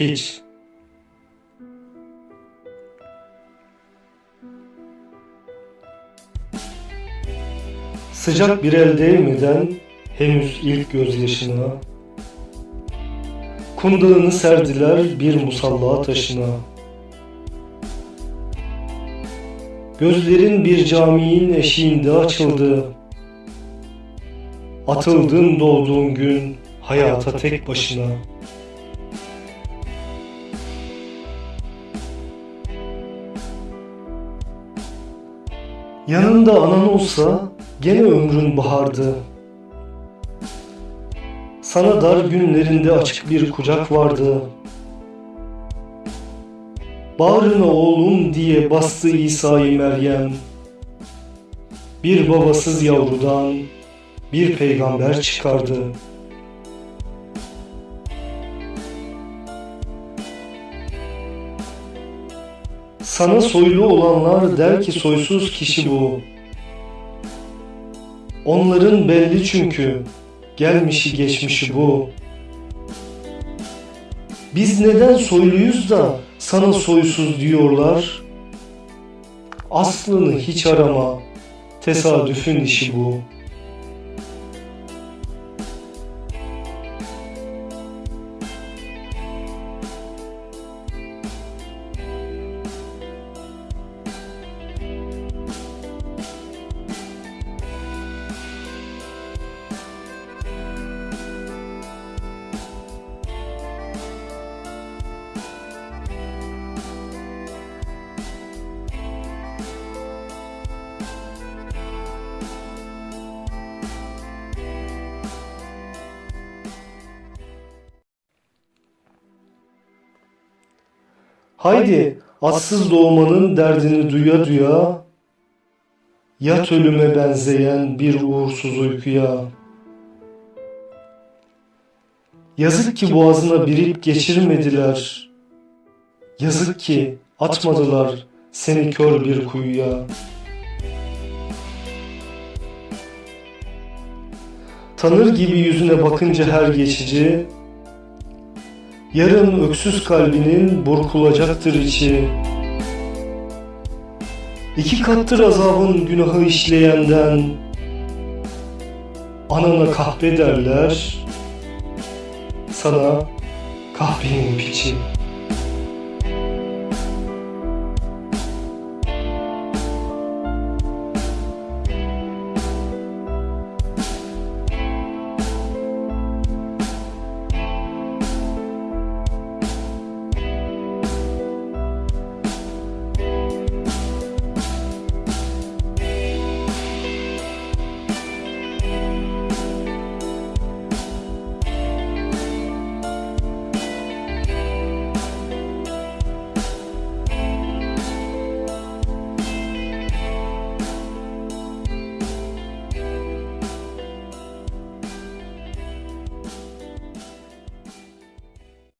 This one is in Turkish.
Piç Sıcak bir el değmeden henüz ilk gözyaşına Kundağını serdiler bir musalla taşına. Gözlerin bir caminin eşiğinde açıldı. Atıldın doğduğun gün hayata tek başına Yanında anan olsa gene ömrün bahardı. Sana dar günlerinde açık bir kucak vardı. Bağrına oğlum diye bastı İsa'yı Meryem. Bir babasız yavrudan bir peygamber çıkardı. Sana soylu olanlar der ki soysuz kişi bu. Onların belli çünkü gelmişi geçmişi bu. Biz neden soyluyuz da sana soysuz diyorlar? Aslını hiç arama, tesadüfün işi bu. Haydi atsız doğmanın derdini duya duya Yat ölüme benzeyen bir uğursuz uykuya. Yazık ki boğazına birip geçirmediler. Yazık ki atmadılar seni kör bir kuyuya. Tanır gibi yüzüne bakınca her geçici Yarın öksüz kalbinin burkulacaktır içi. İki kattır azabın günahı işleyenden. Anana kahpe derler, sana kahvenin piçi.